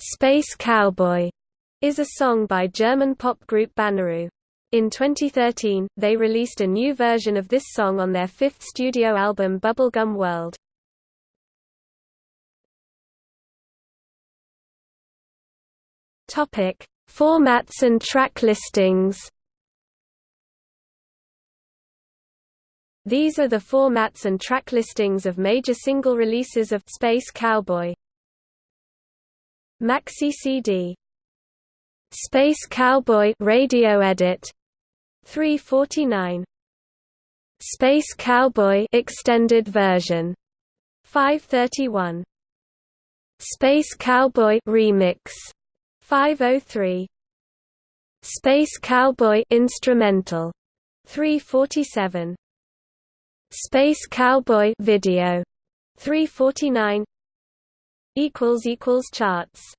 Space Cowboy is a song by German pop group Banaroo. In 2013, they released a new version of this song on their fifth studio album Bubblegum World. Topic: Formats and track listings. These are the formats and track listings of major single releases of Space Cowboy. Maxi CD Space Cowboy radio edit. 349 Space Cowboy extended version. 531 Space Cowboy remix. 503 Space Cowboy instrumental. 347 Space Cowboy video. 349 equals equals charts